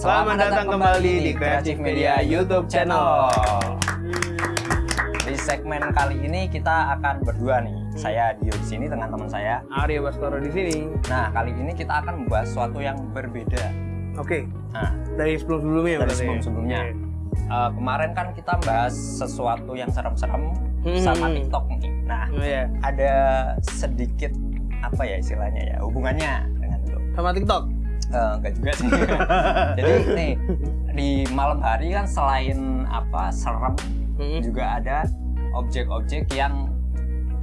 Selamat datang kembali di Creative Media YouTube channel. Di segmen kali ini kita akan berdua nih. Saya Dio di sini dengan teman saya. Arya Baskoro di sini. Nah, kali ini kita akan membahas sesuatu yang berbeda. Oke, Nah, dari sebelum-sebelumnya dari ya? sebelum-sebelumnya. Eh, kemarin kan kita bahas sesuatu yang serem-serem Hmm. sama TikTok nih. Nah, Oh iya, ada sedikit apa ya istilahnya ya hubungannya dengan itu. sama TikTok. Eh, enggak juga sih. Jadi nih di malam hari kan selain apa serem Hmm. juga ada objek-objek yang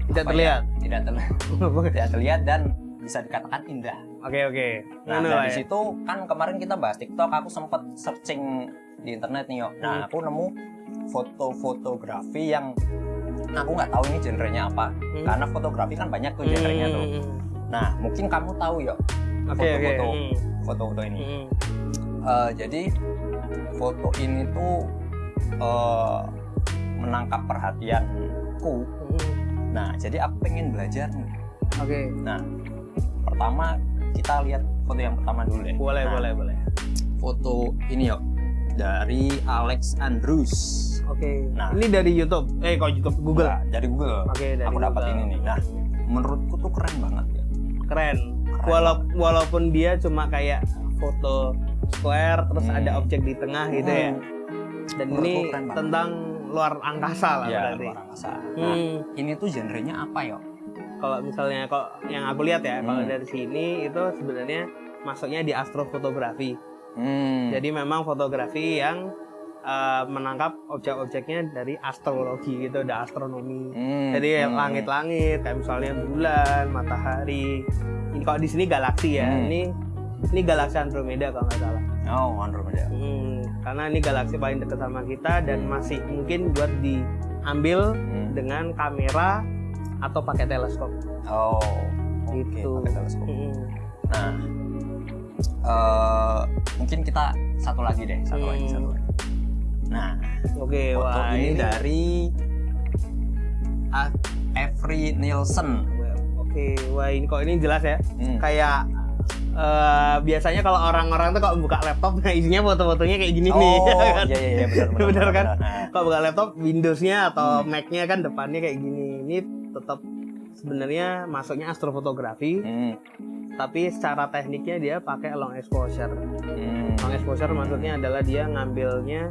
Tidak apa terlihat. ya, tidak terlihat, tidak terlihat dan bisa dikatakan indah. Oke oke. Nah Anu lah dari ya. situ kan kemarin kita bahas TikTok, aku sempet searching di internet nih yo. Nah Hmm. aku nemu foto-fotografi yang aku nggak tahu ini genrenya apa, Hmm. karena fotografi kan banyak tuh genrenya tuh. Hmm. Nah mungkin kamu tahu yo Oke oke. foto-foto Hmm. foto-foto ini. Hmm. Eh, jadi foto ini tuh eh, menangkap perhatianku. Hmm. Nah jadi aku pengen belajar nih. Oke. Nah pertama kita lihat foto yang pertama dulu deh. Boleh Nah, boleh boleh. Foto ini yuk dari Alex Andrews. Oke. Nah. Ini dari YouTube. Eh kok YouTube Google. Nah, dari Google. Oke dari Aku dapat ini nih. Nah menurutku tuh keren banget ya. Keren. Walau- walaupun dia cuma kayak foto square terus Hmm. ada objek di tengah gitu ya. Dan Menurutku ini keren banget. tentang luar angkasa lah Ya, berarti. luar angkasa. Nah, Hmm. ini tuh genrenya apa yuk? kalau misalnya kok yang aku lihat ya kalau Hmm. dari sini itu sebenarnya masuknya di astrofotografi Hmm. jadi memang fotografi yang uh, menangkap objek-objeknya dari astrologi gitu ada astronomi Hmm, jadi hmm. langit-langit kayak misalnya bulan matahari ini kalau di sini galaksi ya Hmm. ini ini galaksi Andromeda kalau nggak salah Oh Andromeda. Hmm, karena ini galaksi paling dekat sama kita dan Hmm. masih mungkin buat diambil Hmm. dengan kamera atau pakai teleskop Oh. Oke. Gitu. pakai teleskop. Hmm. Nah, eh, mungkin kita satu lagi deh, satu Hmm. lagi, satu lagi. Nah, Oke, foto wah ini ini dari Avery Nielsen. Oke, wah ini kok ini jelas ya. Hmm. Kayak eh, biasanya kalau orang-orang tuh kalau buka laptop, nah isinya foto-fotonya kayak gini nih. Oh, ya kan? iya iya iya benar benar. Benar kan? Nah, Kalau buka laptop, Windows-nya atau Hmm. Mac-nya kan depannya kayak gini. Ini tetap sebenarnya masuknya astrofotografi, hmm, tapi secara tekniknya dia pakai long exposure. hmm. Long exposure maksudnya adalah dia ngambilnya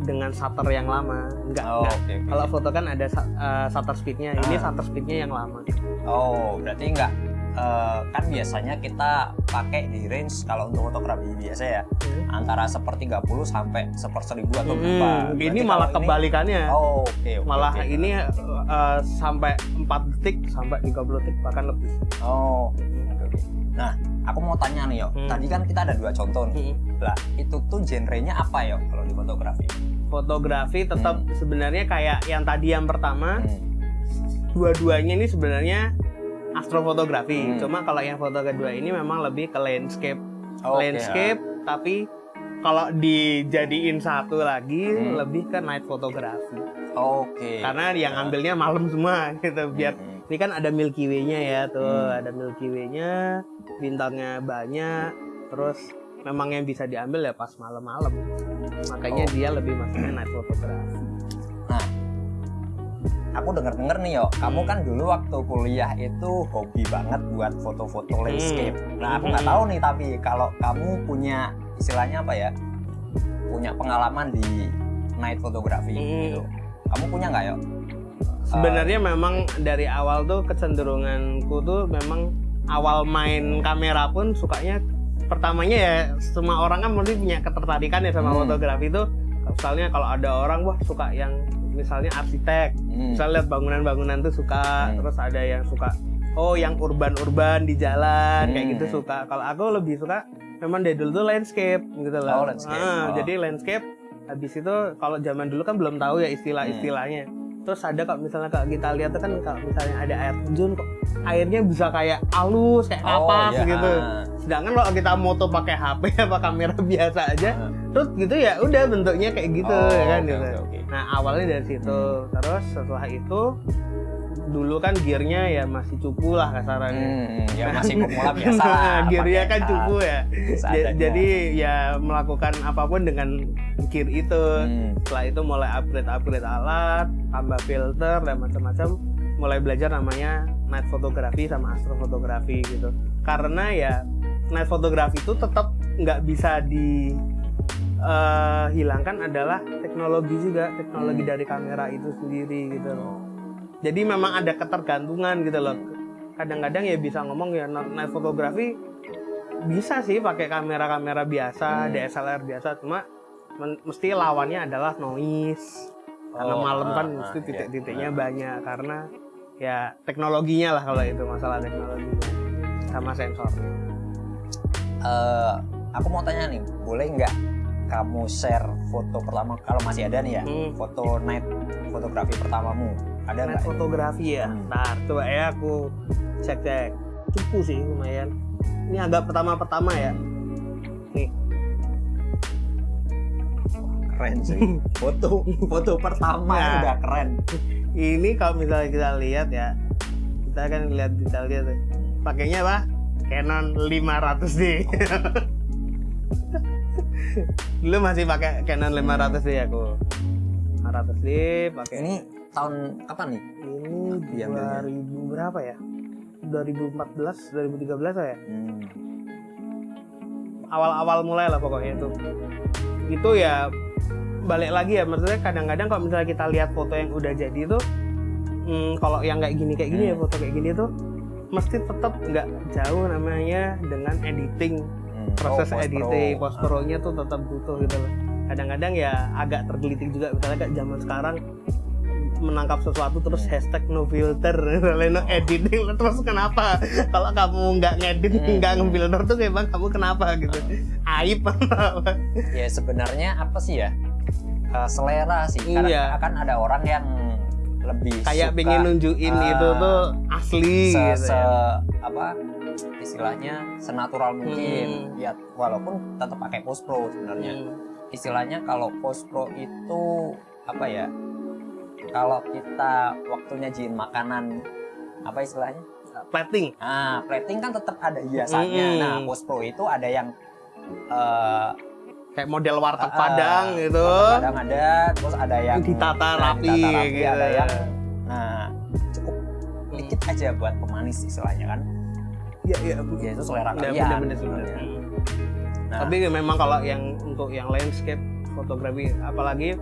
dengan shutter yang lama. Enggak, Oh, oke. oke. Kalau foto kan ada eh, shutter speed-nya, ini Ah. shutter speed-nya yang lama. Oh, berarti enggak eh, kan biasanya kita pakai di range kalau untuk fotografi biasa ya Hmm. antara sepertiga puluh sampai seper seribu atau Hmm, berapa. ini Berarti malah ini- kebalikannya. Oh, oke oke. malah oke. ini eh, sampai 4 detik sampai 30 detik bahkan lebih. Oh, oke oke. Nah, aku mau tanya nih yo. Hmm. Tadi kan kita ada dua contoh nih. Lah, itu tuh genrenya apa yo kalau di fotografi? Fotografi tetap sebenarnya kayak yang tadi yang pertama, Hmm. dua-duanya ini sebenarnya astrofotografi. Hmm. Cuma kalau yang foto kedua ini memang lebih ke landscape. Oh, landscape tapi kalau dijadiin satu lagi Hmm. lebih ke night photography. ah. Oke. Karena yang ambilnya malam semua gitu biar Hmm. Ini kan ada Milky Way-nya ya tuh, Hmm. ada Milky Way-nya, bintangnya banyak, terus memang yang bisa diambil ya pas malam-malam. Makanya Oh. dia lebih masuknya night photography. Aku denger-denger nih yo, kamu Hmm. kan dulu waktu kuliah itu hobi banget buat foto-foto Hmm. landscape. Nah, aku nggak Hmm. tahu nih tapi kalau kamu punya istilahnya apa ya? Punya pengalaman di night photography Hmm. gitu. Kamu punya nggak yo? Sebenarnya memang dari awal tuh kecenderunganku tuh memang awal main kamera pun sukanya pertamanya ya semua orang kan mesti punya ketertarikan ya sama Hmm. fotografi itu. Misalnya kalau ada orang wah suka yang misalnya arsitek, Hmm. misalnya lihat bangunan-bangunan tuh suka, Hmm. terus ada yang suka oh yang urban-urban di jalan kayak Hmm. gitu suka. Kalau aku lebih suka memang dari dulu tuh landscape gitu loh. Oh, landscape. Ah, Oh. Jadi landscape habis itu kalau zaman dulu kan belum tahu ya istilah-istilahnya. Terus ada kalau misalnya kalau kita lihat tuh kan kalau misalnya ada air terjun kok airnya bisa kayak halus kayak Oh, kapas iya. gitu. Ah. Sedangkan kalau kita moto pakai HP apa kamera biasa aja, Ah. terus gitu ya udah bentuknya kayak gitu Oh, ya kan oke, gitu. oke, oke. Nah awalnya dari situ, terus setelah itu dulu kan gearnya ya masih cupu lah kasarannya. Hmm, ya masih pemula biasa lah. Nah, gearnya kan cupu ya. jadi ya melakukan apa pun dengan gear itu. Hmm. setelah itu mulai upgrade upgrade alat tambah filter dan macam-macam. Mulai belajar namanya night photography sama astrofotografi gitu. Karena ya night photography itu tetap nggak bisa di eh, hilangkan adalah teknologi juga teknologi Hmm. dari kamera itu sendiri gitu loh jadi memang ada ketergantungan gitu loh kadang-kadang ya bisa ngomong ya night photography bisa sih pakai kamera-kamera biasa Hmm. DSLR biasa cuma mesti lawannya adalah noise karena Oh, malam kan ah, mesti ah, titik-titiknya iya. banyak karena ya teknologinya lah kalau itu masalah teknologi sama sensornya Eh, aku mau tanya nih, boleh nggak kamu share foto pertama kalau masih ada nih ya, Hmm. foto night fotografi pertamamu? Ada nggak? fotografi ya Hmm. ntar coba ya aku cek-cek cukup sih lumayan ini agak pertama-pertama ya nih Keren sih. Foto foto pertama Nah. udah keren. ini kalau misalnya kita lihat ya kita kan lihat detailnya tuh pakainya apa Canon 500D dulu masih pakai Canon 500D aku 500D pakai Ini tahun kapan nih? ini Diambilnya. 2000 berapa ya 2014 2013 lah ya Hmm. awal-awal mulai lah pokoknya itu itu ya balik lagi ya maksudnya kadang-kadang kalau misalnya kita lihat foto yang udah jadi itu hmm, kalau yang kayak gini kayak gini ya Hmm. foto kayak gini tuh mesti tetap nggak jauh namanya dengan editing Hmm. proses Oh, post editing pro. post pro nya tuh tetap butuh gitu loh kadang-kadang ya agak tergelitik juga misalnya kayak zaman sekarang menangkap sesuatu terus Hmm. hashtag no filter no editing terus kenapa kalau kamu nggak ngedit Hmm. nggak ngefilter tuh emang kamu kenapa gitu aib apa Ya sebenarnya apa sih ya? Eh, selera sih. Karena Iya. akan ada orang yang lebih kayak suka pengen nunjukin ah, itu tuh asli se, gitu se- ya. apa istilahnya senatural mungkin Hmm. ya walaupun tetap pakai post pro sebenarnya Hmm. istilahnya kalau post pro itu apa ya kalau kita waktunya nyajiin makanan apa istilahnya plating nah plating kan tetap ada hiasannya Hmm. nah post pro itu ada yang eh, kayak model warteg ah, padang gitu warteg padang ada terus ada yang ditata nah, rapi, ditata rapi, gitu. ada yang nah cukup dikit aja buat pemanis istilahnya kan ya ya ya itu selera Bener, kalian bener, bener, sebenarnya. bener. Nah, tapi memang kalau yang untuk yang landscape fotografi apalagi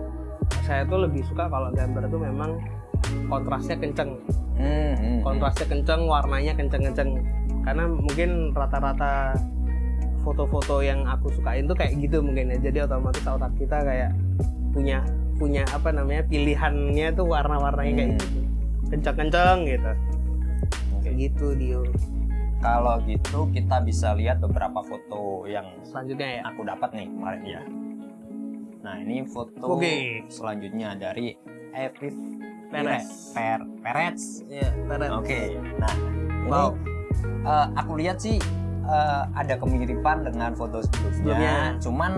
saya tuh lebih suka kalau gambar tuh memang kontrasnya kenceng. Hmm, hmm, hmm. kontrasnya kenceng warnanya kenceng-kenceng. Karena mungkin rata-rata foto-foto yang aku sukain tuh kayak gitu mungkin ya. Jadi otomatis otak kita kayak punya punya apa namanya pilihannya tuh warna-warnanya kayak Hmm. gitu. Kenceng-kenceng gitu. Kayak gitu Dio. Kalau gitu kita bisa lihat beberapa foto yang selanjutnya ya. aku dapat nih kemarin ya. Nah ini foto Oke. selanjutnya dari Evid Perez. Per Perez. ya Peret. Oke. Nah ini Wow. eh, aku lihat sih eh, ada kemiripan dengan foto sebelumnya. Sebelumnya. Cuman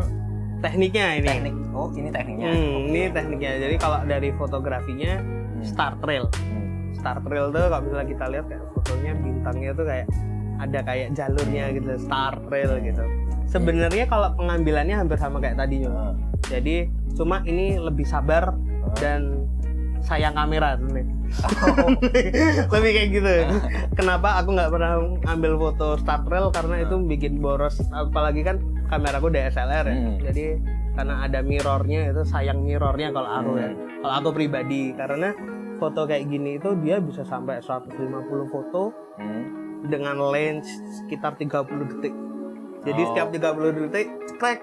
tekniknya ini teknik. Oh ini tekniknya. Hmm, Oke. ini tekniknya jadi kalau dari fotografinya Hmm. star trail Hmm. star trail tuh kalau misalnya kita lihat kayak fotonya bintangnya tuh kayak ada kayak jalurnya gitu star trail gitu. Sebenarnya kalau pengambilannya hampir sama kayak tadi juga jadi cuma ini lebih sabar eh. dan sayang kamera sebenarnya. Lebih kayak gitu. Kenapa aku nggak pernah ambil foto star trail karena itu bikin boros. Apalagi kan kameraku DSLR ya. Hmm. jadi karena ada mirrornya itu sayang mirrornya kalau aku ya. Hmm. kalau aku pribadi. Karena foto kayak gini itu dia bisa sampai 150 foto. Hmm. Dengan lens sekitar 30 detik jadi Oh. setiap 30 detik cekrek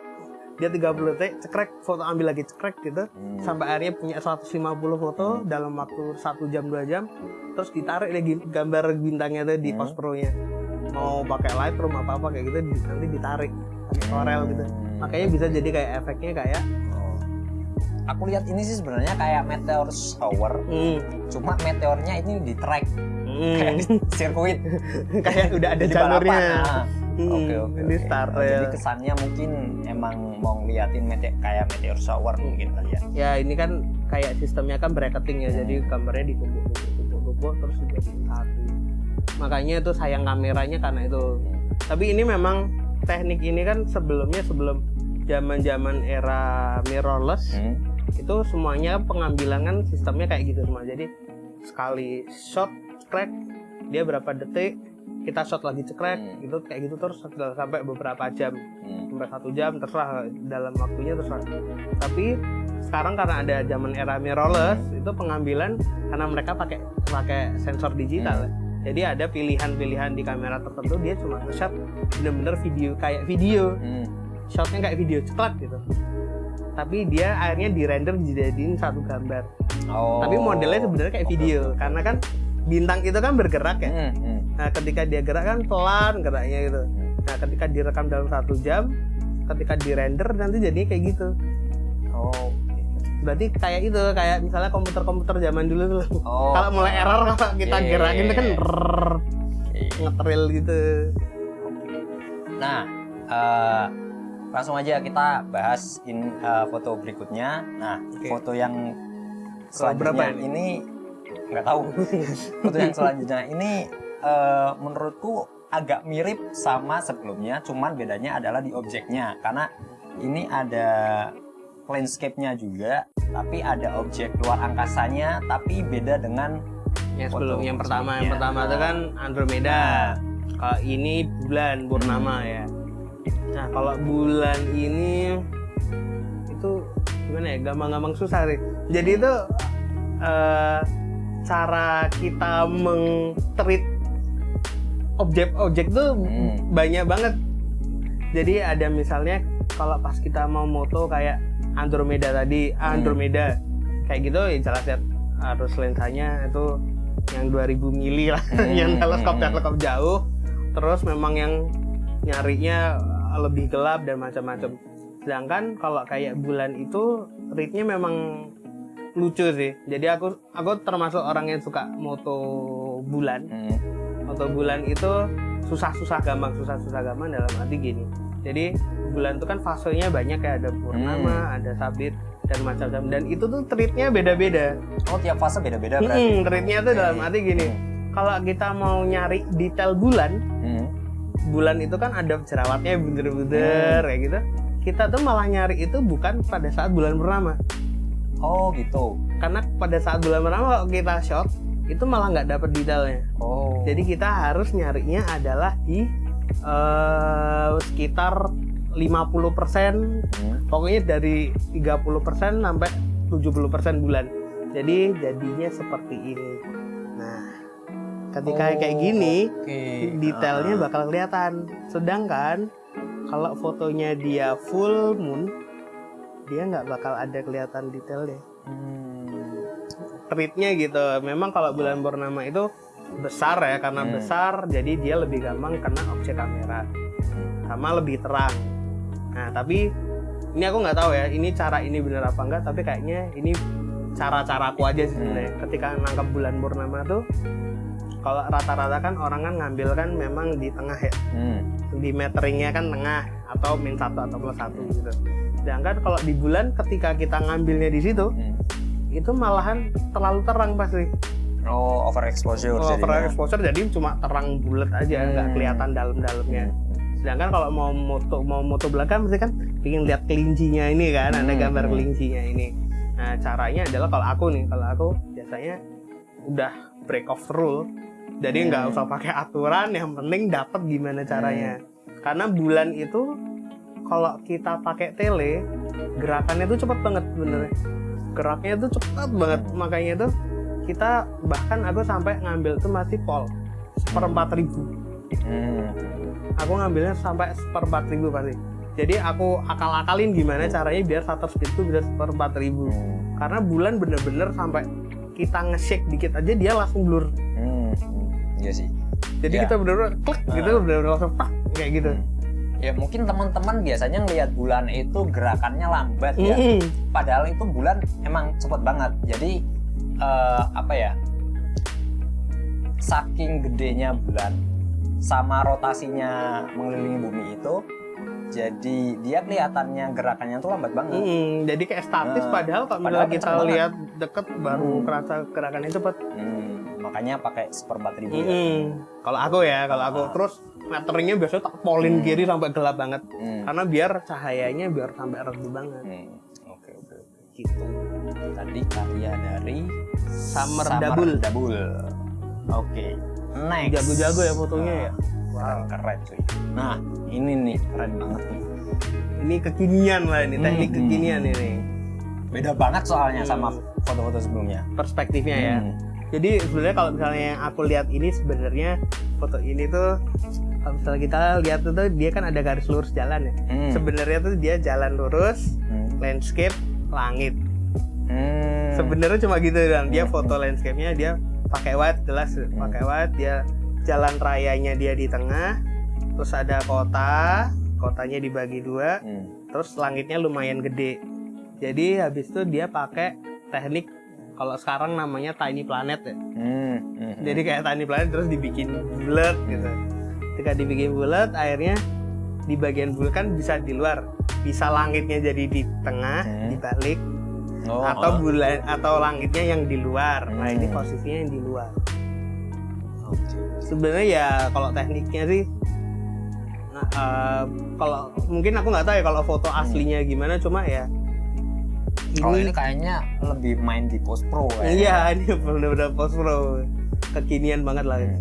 dia 30 detik cekrek foto ambil lagi cekrek gitu Hmm. sampai akhirnya punya 150 foto dalam waktu satu jam dua jam terus ditarik lagi gambar bintangnya tuh di Hmm. post pro nya mau pakai Lightroom apa apa kayak gitu nanti ditarik pakai Corel gitu Hmm. makanya bisa jadi kayak efeknya kayak. Aku lihat ini sih sebenarnya kayak meteor shower, hmm, cuma meteornya ini di track kayak hmm, di sirkuit kayak udah ada di jalurnya. Nah, Hmm, Oke oke. ini oke. star Oh, trail. Jadi kesannya mungkin emang mau ngeliatin mete kayak meteor shower mungkin kali ya. ya ini kan kayak sistemnya kan bracketing ya Hmm. jadi gambarnya ditumpuk tumpuk tumpuk tumpuk logo terus dijadiin satu makanya itu sayang kameranya karena itu tapi ini memang teknik ini kan sebelumnya sebelum zaman zaman era mirrorless Hmm. Itu semuanya pengambilan kan sistemnya kayak gitu semua jadi sekali shot crack dia berapa detik kita shot lagi cekrek Hmm. gitu kayak gitu terus sampai beberapa jam. Hmm. sampai satu jam terserah dalam waktunya terserah. Tapi sekarang karena ada zaman era mirrorless itu pengambilan karena mereka pakai pakai sensor digital. Jadi ada pilihan-pilihan di kamera tertentu dia cuma nge-shot bener-bener video kayak video. Hmm. shotnya kayak video ceklek gitu tapi dia akhirnya di render dijadiin satu gambar Oh. tapi modelnya sebenarnya kayak video oke. karena kan bintang itu kan bergerak ya Hmm, hmm. nah ketika dia gerak kan pelan geraknya gitu nah ketika direkam dalam satu jam ketika di render nanti jadinya kayak gitu Oh. berarti kayak itu kayak misalnya komputer-komputer zaman dulu tuh Oh. kalau mulai error kalau kita Iya, iya, gerakin itu kan iya. Iya. ngetril gitu Nah, eh, langsung aja kita bahas in, eh, foto berikutnya. Nah, Oke. foto yang berapa selanjutnya ini nggak tahu. foto yang selanjutnya ini eh, menurutku agak mirip sama sebelumnya, cuman bedanya adalah di objeknya. Karena ini ada landscape-nya juga, tapi ada objek luar angkasanya, tapi beda dengan yang Foto sebelum yang pertama yang pertama itu kan Andromeda kalau ini bulan purnama ya nah kalau bulan ini itu gimana ya? Gampang-gampang susah sih jadi itu eh, cara kita meng-treat objek-objek tuh Hmm. banyak banget. Jadi ada misalnya kalau pas kita mau moto kayak Andromeda tadi Hmm. Andromeda kayak gitu ya jelas ya harus lensanya itu yang 2000 mili lah Hmm, yang teleskop teleskop jauh. Terus memang yang nyarinya lebih gelap dan macam-macam. Sedangkan kalau kayak bulan itu ritnya memang lucu sih. Jadi aku aku termasuk orang yang suka moto bulan. Hmm. moto bulan itu susah-susah gampang susah-susah gampang dalam arti gini. Jadi bulan itu kan fasenya banyak ya ada purnama ada sabit dan macam-macam. Dan itu tuh treatnya beda-beda. Oh, tiap fase beda-beda berarti. Hmm, treatnya tuh dalam arti gini. Kalau kita mau nyari detail bulan Hmm. Bulan itu kan ada jerawatnya bunder-bunder kayak gitu kita tuh malah nyari itu bukan pada saat bulan purnama Oh, gitu. karena pada saat bulan purnama kalau kita shot itu malah nggak dapet detailnya Oh. jadi kita harus nyarinya adalah di eh, sekitar 50% Hmm. pokoknya dari 30% sampai 70% bulan jadi jadinya seperti ini ketika Oh, kayak gini Oke. detailnya Ah. bakal kelihatan. Sedangkan kalau fotonya dia full moon, dia nggak bakal ada kelihatan detailnya. Hmm. Treatnya gitu. Memang kalau bulan purnama itu besar ya, karena Hmm. besar jadi dia lebih gampang kena objek kamera, sama lebih terang. Nah tapi ini aku nggak tahu ya, ini cara ini bener apa enggak, tapi kayaknya ini cara-cara aku aja sih sebenarnya. Ketika nangkap bulan purnama tuh, kalau rata-rata kan orang kan ngambil kan memang di tengah ya, Hmm. di meteringnya kan tengah atau min satu atau plus satu gitu. Sedangkan kalau di bulan ketika kita ngambilnya di situ, Hmm. itu malahan terlalu terang pasti. Oh, overexposure Kalau jadinya. exposure jadi cuma terang bulat aja, nggak Hmm. kelihatan dalam-dalamnya. Hmm. Sedangkan kalau mau moto mau moto belakang mesti kan ingin lihat kelincinya ini kan, ada Hmm, gambar hmm. kelincinya ini. Nah caranya adalah kalau aku nih, kalau aku biasanya udah break off rule, jadi nggak Hmm. usah pakai aturan, yang penting dapat gimana caranya. Karena bulan itu kalau kita pakai tele, gerakannya tuh cepet banget bener. Geraknya tuh cepet banget, makanya tuh kita bahkan aku sampai ngambil tuh masih pol seperempat ribu Hmm. aku ngambilnya sampai seperempat ribu pasti jadi aku akal-akalin gimana caranya biar shutter speed tuh bisa seperempat ribu Hmm. karena bulan bener-bener sampai kita nge-shake dikit aja dia langsung blur Hmm. Hmm. Iya sih. jadi Ya. kita bener-bener klik gitu Ah. bener-bener langsung pak kayak gitu Hmm. Ya mungkin teman-teman biasanya ngelihat bulan itu gerakannya lambat ya. Padahal itu bulan emang cepet banget. Jadi eh, apa ya? Saking gedenya bulan sama rotasinya mengelilingi bumi itu, jadi dia kelihatannya gerakannya tuh lambat banget. Mm-mm. jadi kayak statis Nah, padahal kalau misalnya kita lihat deket baru Hmm. kerasa gerakannya cepet Hmm. Makanya pakai seperempat ribu ya. Mm-mm. Kalau aku ya, kalau aku Ah. terus meteringnya biasanya tak polin Hmm. kiri sampai gelap banget. Hmm. Karena biar cahayanya biar sampai redup banget. Hmm, Oke oke oke. Gitu. Tadi karya dari Summer Dabul. Dabul. Oke. Next. Jago-jago ya fotonya ya. Keren keren cuy. Nah ini nih keren banget nih. Ini kekinian lah ini, teknik Hmm. kekinian ini. Beda banget soalnya Hmm. sama foto-foto sebelumnya. Perspektifnya ya. Hmm. Jadi sebenarnya kalau misalnya yang aku lihat ini sebenarnya foto ini tuh kalau misalnya kita lihat tuh dia kan ada garis lurus jalan ya. Hmm. Sebenarnya tuh dia jalan lurus, Hmm. landscape, langit. Hmm. Sebenarnya cuma gitu dan dia Hmm. foto landscape-nya dia pakai white jelas pakai white dia jalan rayanya dia di tengah terus ada kota kotanya dibagi dua Hmm. terus langitnya lumayan gede jadi habis itu dia pakai teknik kalau sekarang namanya tiny planet ya Hmm. Hmm. jadi kayak tiny planet terus dibikin bulat gitu ketika dibikin bulat akhirnya di bagian bulat kan bisa di luar bisa langitnya jadi di tengah Hmm. dibalik Oh, atau oh. bulan atau langitnya yang di luar nah ini Hmm. posisinya yang di luar sebenarnya ya kalau tekniknya sih nah, eh, kalau mungkin aku nggak tahu ya kalau foto aslinya gimana cuma ya Kalau ini kayaknya lebih main di post pro ya. iya ini benar-benar post pro kekinian banget lah Hmm.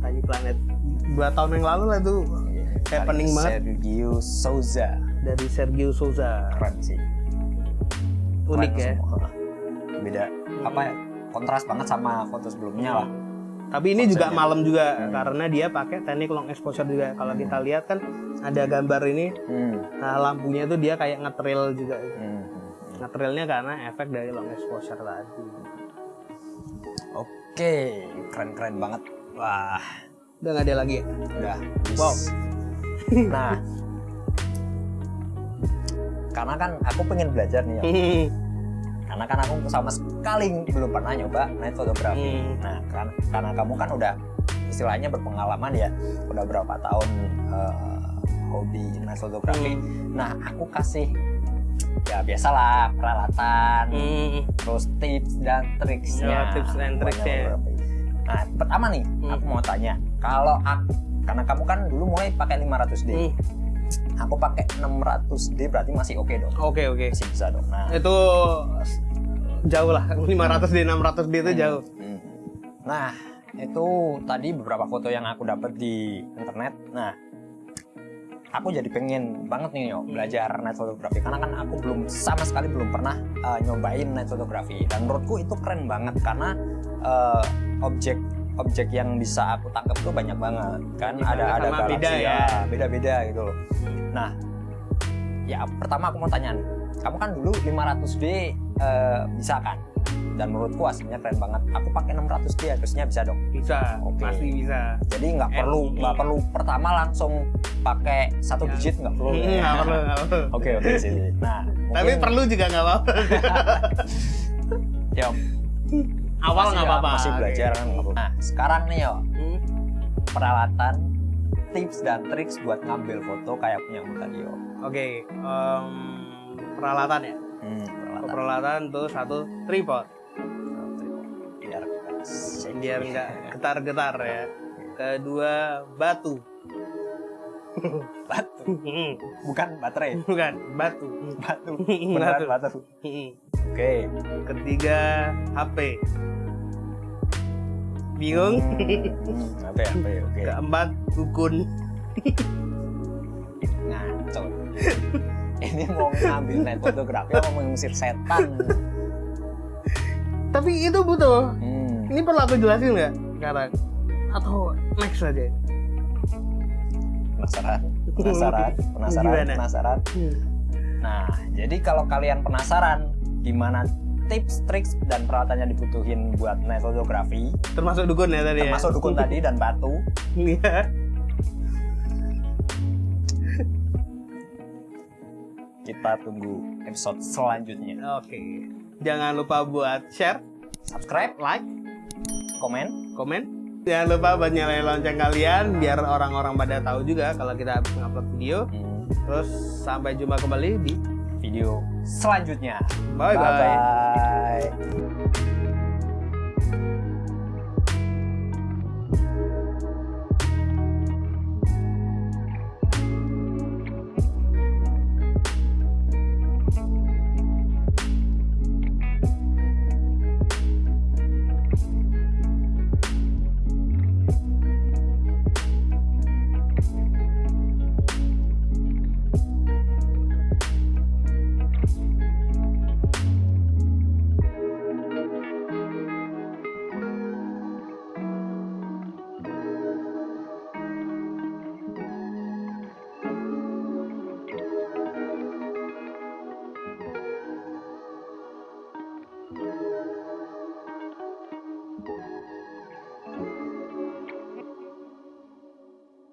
Tiny Planet dua tahun yang lalu lah tuh Happening Dari banget. Sergio Souza. dari Sergio Souza Keren sih. unik Keren ya semua. Beda apa ya? Kontras banget sama foto sebelumnya lah. tapi ini juga malam juga Hmm. karena dia pakai teknik long exposure juga kalau kita lihat kan ada gambar ini Hmm. nah lampunya tuh dia kayak ngetrail juga Hmm. Ngetrailnya karena efek dari long exposure tadi Oke, keren-keren banget. Wah, udah nggak ada lagi ya udah. Wow. Nah, karena kan aku pengen belajar nih ya. Karena kan aku sama sekali belum pernah nyoba night photography. Hmm. Nah, kan, karena kamu kan udah istilahnya berpengalaman ya, udah berapa tahun eh, hobi night photography. Hmm. Nah, aku kasih ya biasalah peralatan, Hmm. terus tips dan triksnya. Ya, tips and buat triksnya. photography. Nah, pertama nih, Hmm. aku mau tanya, kalau aku karena kamu kan dulu mulai pakai 500D, Hmm. aku pakai 600D berarti masih oke dong, oke oke masih bisa dong. Nah, itu jauh lah 500 d 600 d itu Hmm. jauh Hmm. Nah, itu tadi beberapa foto yang aku dapat di internet. Nah, aku jadi pengen banget nih yo belajar night photography. Karena kan aku belum sama sekali belum pernah uh, nyobain night photography. Dan menurutku itu keren banget karena uh, objek objek yang bisa aku tangkap tuh banyak banget. Kan Di mana ada ada galaksi beda ya. ya. Beda-beda gitu. Loh. Nah, ya pertama aku mau tanya, kamu kan dulu 500D uh, bisa kan? Dan menurutku aslinya keren banget. Aku pakai 600D harusnya bisa dong. bisa Oke. pasti bisa Jadi nggak perlu nggak perlu pertama langsung pakai satu Ya. digit nggak perlu. Hmm, ya. nggak perlu nggak Oke oke sih. Nah, tapi mungkin- perlu juga nggak apa-apa ya, awal nggak apa-apa Masih belajar kan. nggak apa-apa. Nah, sekarang nih yo Hmm. peralatan tips dan triks buat ngambil foto kayak punya aku tadi yo. oke em, peralatan ya Hmm, peralatan. peralatan tuh satu tripod Biar nggak getar-getar ya. Kedua batu. Batu, bukan baterai. bukan batu. Batu. Batu. beneran batu. Oke. Ketiga HP bingung? Hmm, ya apa ya oke. Keempat dukun. Ngaco. Ini mau ngambil night fotografi mau ngusir setan? Tapi itu butuh hmm. Ini perlu aku jelasin nggak sekarang? Atau next aja? Penasaran? Penasaran? Penasaran? Gimana? penasaran? Nah jadi kalau kalian penasaran gimana tips, triks dan peralatan yang dibutuhin buat night fotografi termasuk dukun ya tadi termasuk ya dukun tadi dan batu. Iya. kita tunggu episode selanjutnya. Oke. Jangan lupa buat share subscribe like komen. Komen. Jangan lupa buat nyalain lonceng kalian biar orang-orang pada tahu juga kalau kita habis ngupload video. Hmm, terus sampai jumpa kembali di video selanjutnya. Bye bye, bye, -bye.